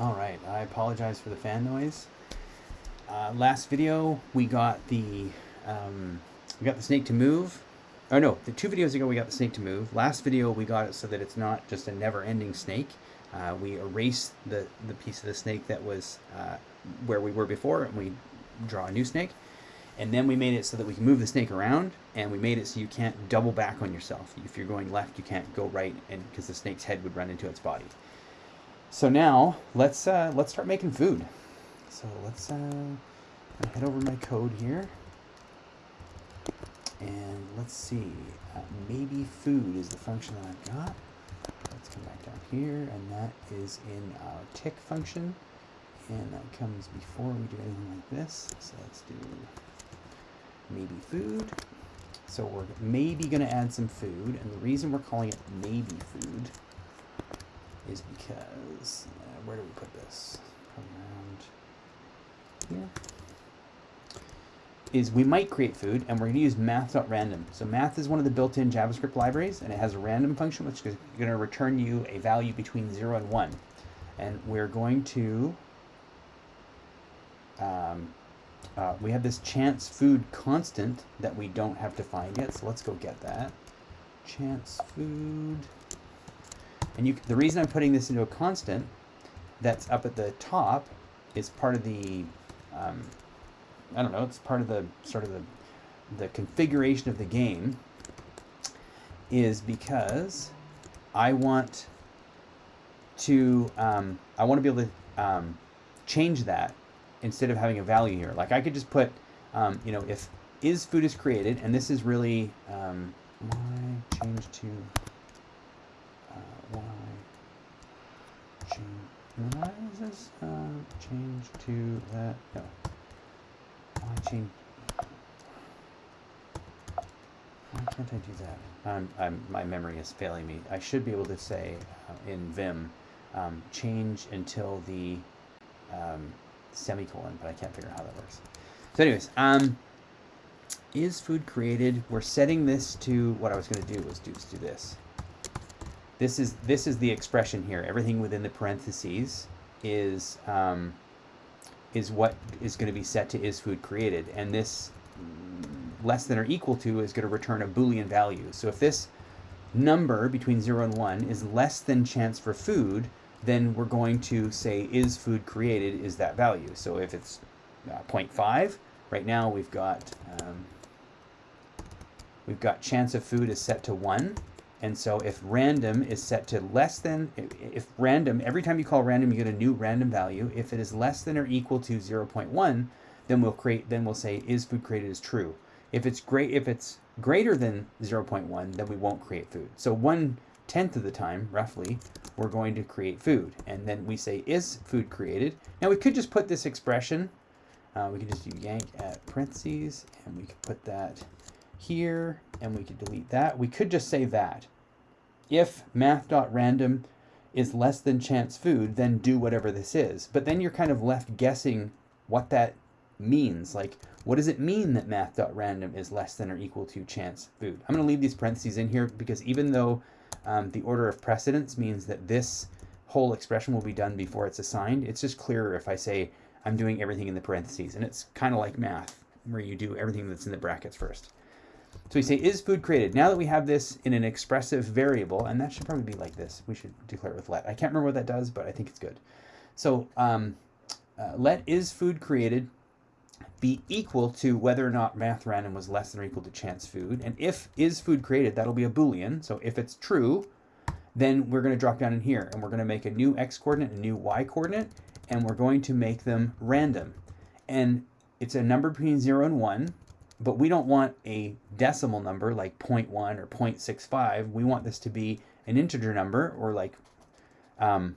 All right, I apologize for the fan noise. Uh, last video, we got the um, we got the snake to move. Oh no, the two videos ago we got the snake to move. Last video we got it so that it's not just a never-ending snake. Uh, we erased the the piece of the snake that was uh, where we were before, and we draw a new snake. And then we made it so that we can move the snake around, and we made it so you can't double back on yourself. If you're going left, you can't go right, and because the snake's head would run into its body. So now let's uh, let's start making food. So let's uh, head over my code here, and let's see. Uh, maybe food is the function that I've got. Let's come back down here, and that is in our tick function, and that comes before we do anything like this. So let's do maybe food. So we're maybe going to add some food, and the reason we're calling it maybe food is because, uh, where do we put this? Around here. Is we might create food, and we're going to use math.random. So math is one of the built-in JavaScript libraries, and it has a random function, which is going to return you a value between 0 and 1. And we're going to, um, uh, we have this chance food constant that we don't have to find yet, so let's go get that. Chance food. And you, the reason I'm putting this into a constant that's up at the top is part of the, um, I don't know, it's part of the sort of the, the configuration of the game is because I want to, um, I want to be able to um, change that instead of having a value here. Like I could just put, um, you know, if is food is created, and this is really, um, change to why? Change. Why is this uh, change to that no. Why change? Why can't I do that? I'm, I'm my memory is failing me. I should be able to say uh, in Vim um, change until the um, semicolon but I can't figure out how that works. So anyways um is food created? We're setting this to what I was going to do was do, do this this is this is the expression here. Everything within the parentheses is um, is what is going to be set to is food created, and this less than or equal to is going to return a boolean value. So if this number between 0 and 1 is less than chance for food, then we're going to say is food created is that value. So if it's uh, 0.5, right now we've got um, we've got chance of food is set to 1 and so if random is set to less than, if random, every time you call random, you get a new random value. If it is less than or equal to 0.1, then we'll create, then we'll say is food created is true. If it's great, if it's greater than 0.1, then we won't create food. So one tenth of the time, roughly, we're going to create food. And then we say is food created. Now we could just put this expression, uh, we could just do yank at parentheses, and we could put that here, and we could delete that. We could just say that. If math.random is less than chance food, then do whatever this is. But then you're kind of left guessing what that means. Like, what does it mean that math.random is less than or equal to chance food? I'm going to leave these parentheses in here because even though um, the order of precedence means that this whole expression will be done before it's assigned, it's just clearer if I say I'm doing everything in the parentheses. And it's kind of like math, where you do everything that's in the brackets first. So we say, is food created? Now that we have this in an expressive variable, and that should probably be like this. We should declare it with let. I can't remember what that does, but I think it's good. So um, uh, let is food created be equal to whether or not math random was less than or equal to chance food. And if is food created, that'll be a Boolean. So if it's true, then we're going to drop down in here and we're going to make a new x coordinate, a new y coordinate, and we're going to make them random. And it's a number between 0 and 1 but we don't want a decimal number like 0.1 or 0.65. We want this to be an integer number or like um,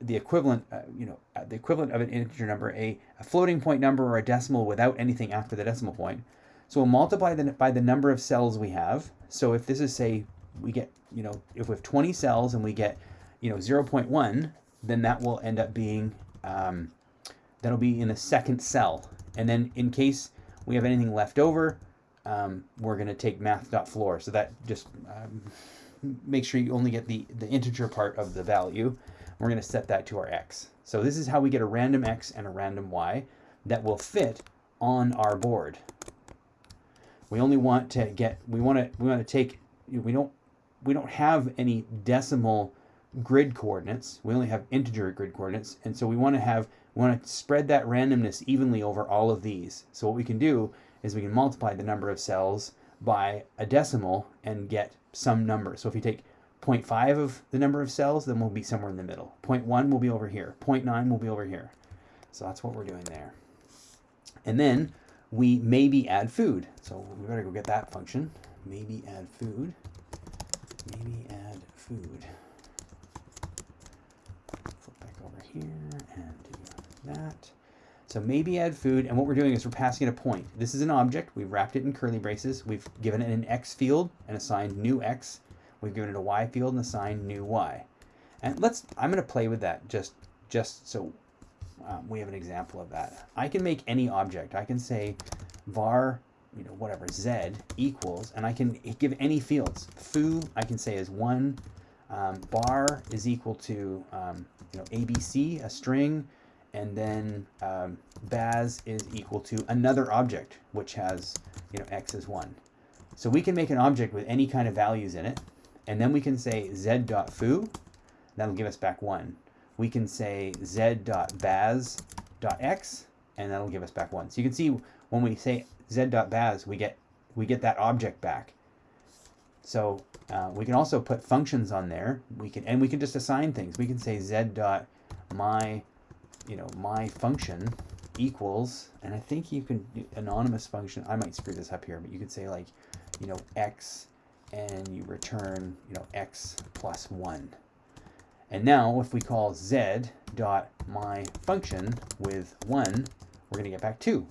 the equivalent, uh, you know, uh, the equivalent of an integer number, a, a, floating point number or a decimal without anything after the decimal point. So we'll multiply the, by the number of cells we have. So if this is say we get, you know, if we have 20 cells and we get, you know, 0.1, then that will end up being, um, that'll be in the second cell. And then in case we have anything left over, um, we're going to take math.floor. So that just um, make sure you only get the, the integer part of the value. We're going to set that to our x. So this is how we get a random x and a random y that will fit on our board. We only want to get, we want to, we want to take, we don't, we don't have any decimal grid coordinates. We only have integer grid coordinates. And so we want to have, we want to spread that randomness evenly over all of these. So what we can do is we can multiply the number of cells by a decimal and get some number. So if you take 0.5 of the number of cells, then we'll be somewhere in the middle. 0.1 will be over here. 0.9 will be over here. So that's what we're doing there. And then we maybe add food. So we better go get that function. Maybe add food. Maybe add food. Flip back over here that. So maybe add food, and what we're doing is we're passing it a point. This is an object. We've wrapped it in curly braces. We've given it an x field and assigned new x. We've given it a y field and assigned new y. And let's, I'm going to play with that just, just so um, we have an example of that. I can make any object. I can say var, you know, whatever, z equals, and I can give any fields. Foo, I can say is 1. Um, bar is equal to, um, you know, ABC, a string, and then um, baz is equal to another object, which has, you know, x is 1. So we can make an object with any kind of values in it, and then we can say z.foo, that'll give us back 1 we can say z.baz.x, and that'll give us back 1. So you can see when we say z.baz, we get, we get that object back. So uh, we can also put functions on there. We can and we can just assign things. We can say z.my, you know, my function equals, and I think you can anonymous function. I might screw this up here, but you could say like, you know, x, and you return, you know, x plus one. And now if we call z dot my function with 1, we're going to get back 2.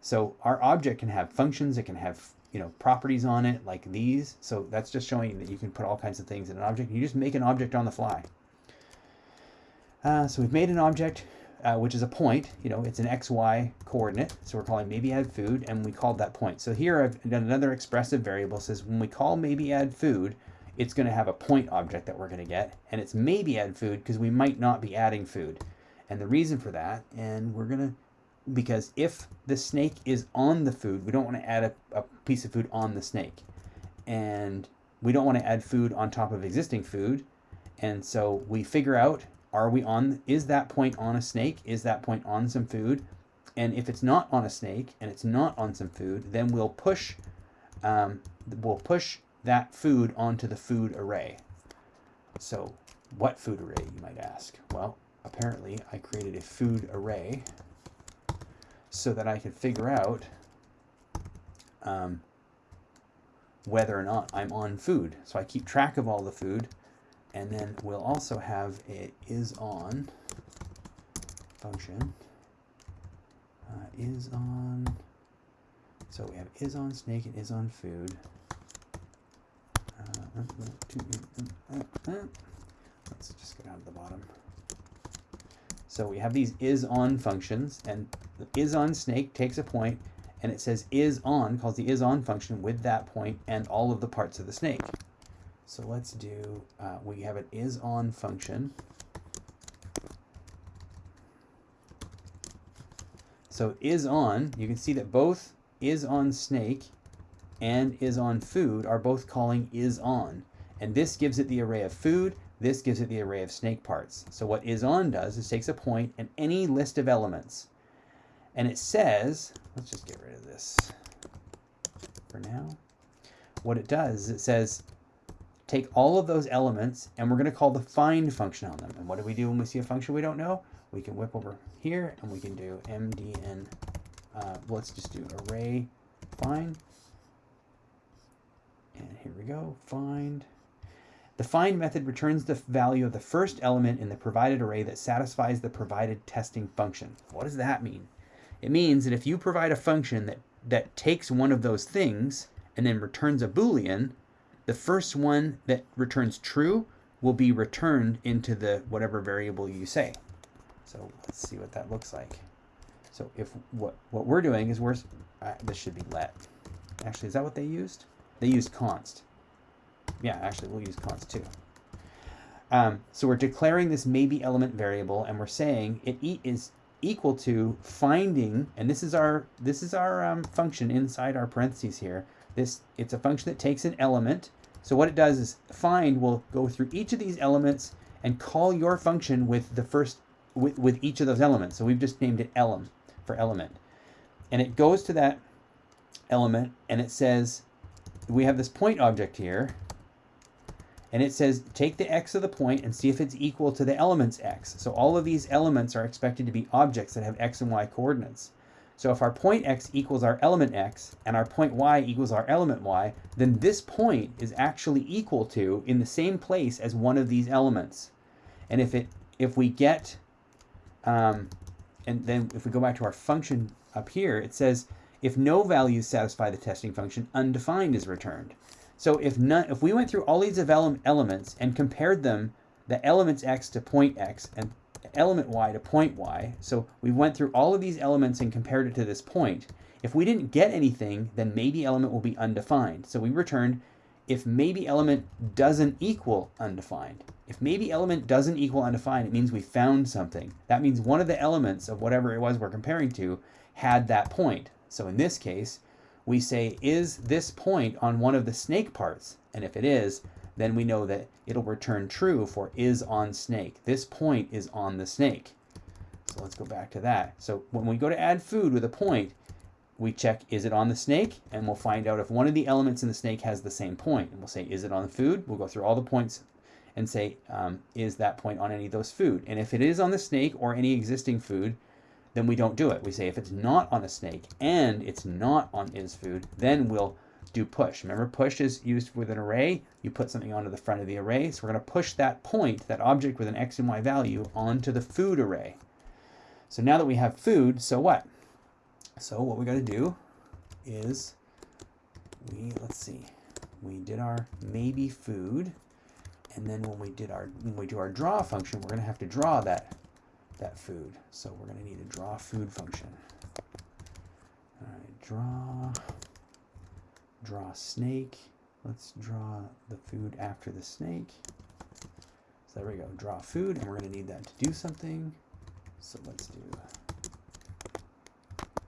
So our object can have functions, it can have you know properties on it like these. So that's just showing that you can put all kinds of things in an object. You just make an object on the fly. Uh, so we've made an object, uh, which is a point. You know, it's an xy coordinate. So we're calling maybe add food, and we called that point. So here I've done another expressive variable. Says when we call maybe add food, it's going to have a point object that we're going to get, and it's maybe add food because we might not be adding food. And the reason for that, and we're going to, because if the snake is on the food, we don't want to add a, a piece of food on the snake. And we don't want to add food on top of existing food. And so we figure out, are we on, is that point on a snake? Is that point on some food? And if it's not on a snake and it's not on some food, then we'll push, um, we'll push that food onto the food array. So what food array, you might ask? Well, apparently I created a food array so that I could figure out um, whether or not I'm on food. So I keep track of all the food, and then we'll also have a is on function. Uh, is on, so we have is on snake and is on food. Let's just get out of the bottom. So we have these is on functions, and is on snake takes a point, and it says is on, calls the is on function with that point and all of the parts of the snake. So let's do, uh, we have an is on function. So is on, you can see that both is on snake and is on food are both calling is on. And this gives it the array of food, this gives it the array of snake parts. So what is on does is takes a point and any list of elements. And it says, let's just get rid of this for now. What it does is it says, take all of those elements and we're going to call the find function on them. And what do we do when we see a function we don't know? We can whip over here and we can do mdn, uh, let's just do array find and here we go, find. The find method returns the value of the first element in the provided array that satisfies the provided testing function. What does that mean? It means that if you provide a function that, that takes one of those things and then returns a Boolean, the first one that returns true will be returned into the whatever variable you say. So let's see what that looks like. So if what, what we're doing is we're, uh, this should be let. Actually, is that what they used? They used const. Yeah, actually, we'll use const too. Um, so we're declaring this maybe element variable, and we're saying it e is equal to finding, and this is our this is our um, function inside our parentheses here. This it's a function that takes an element. So what it does is find will go through each of these elements and call your function with the first with, with each of those elements. So we've just named it elem for element. And it goes to that element and it says we have this point object here and it says take the x of the point and see if it's equal to the element's x. So all of these elements are expected to be objects that have x and y coordinates. So if our point x equals our element x and our point y equals our element y, then this point is actually equal to in the same place as one of these elements. And if it if we get um, and then if we go back to our function up here, it says if no values satisfy the testing function, undefined is returned. So if none, if we went through all these elements and compared them, the elements x to point x and element y to point y, so we went through all of these elements and compared it to this point, if we didn't get anything, then maybe element will be undefined. So we returned if maybe element doesn't equal undefined. If maybe element doesn't equal undefined, it means we found something. That means one of the elements of whatever it was we're comparing to had that point. So in this case, we say, is this point on one of the snake parts? And if it is, then we know that it'll return true for is on snake. This point is on the snake. So let's go back to that. So when we go to add food with a point, we check, is it on the snake? And we'll find out if one of the elements in the snake has the same point. And we'll say, is it on food? We'll go through all the points and say, um, is that point on any of those food? And if it is on the snake or any existing food, then we don't do it. We say if it's not on a snake and it's not on is food, then we'll do push. Remember, push is used with an array. You put something onto the front of the array. So we're going to push that point, that object with an x and y value, onto the food array. So now that we have food, so what? So what we got to do is we, let's see, we did our maybe food. And then when we did our, when we do our draw function, we're going to have to draw that that food. So we're going to need a draw food function. All right, draw, draw snake. Let's draw the food after the snake. So there we go, draw food, and we're going to need that to do something. So let's do,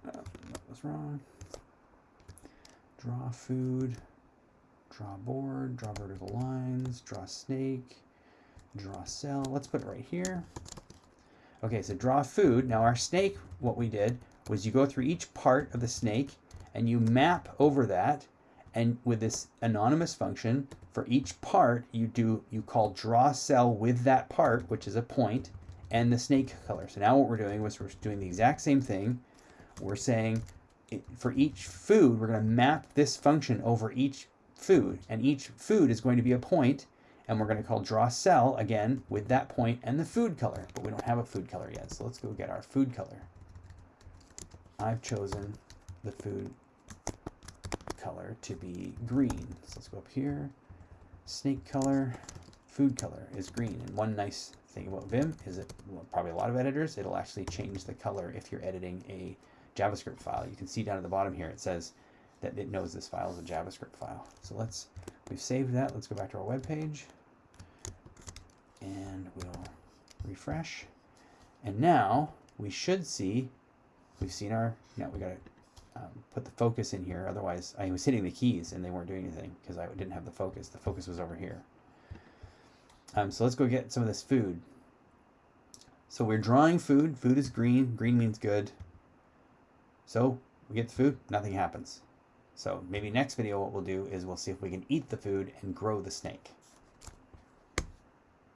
oh, that was wrong. Draw food, draw board, draw vertical lines, draw snake, draw cell. Let's put it right here. Okay, so draw food. Now our snake, what we did was you go through each part of the snake and you map over that and with this anonymous function for each part you do you call draw cell with that part which is a point and the snake color so now what we're doing was we're doing the exact same thing we're saying it, for each food we're going to map this function over each food and each food is going to be a point and we're going to call draw cell again with that point and the food color, but we don't have a food color yet. So let's go get our food color. I've chosen the food color to be green. So let's go up here. Snake color, food color is green. And one nice thing about Vim is it, well, probably a lot of editors, it'll actually change the color if you're editing a JavaScript file. You can see down at the bottom here, it says that it knows this file is a JavaScript file. So let's, we've saved that. Let's go back to our web page and we'll refresh. And now we should see, we've seen our, now we got to um, put the focus in here. Otherwise, I was hitting the keys and they weren't doing anything because I didn't have the focus. The focus was over here. Um, so let's go get some of this food. So we're drawing food. Food is green. Green means good. So we get the food, nothing happens. So maybe next video what we'll do is we'll see if we can eat the food and grow the snake.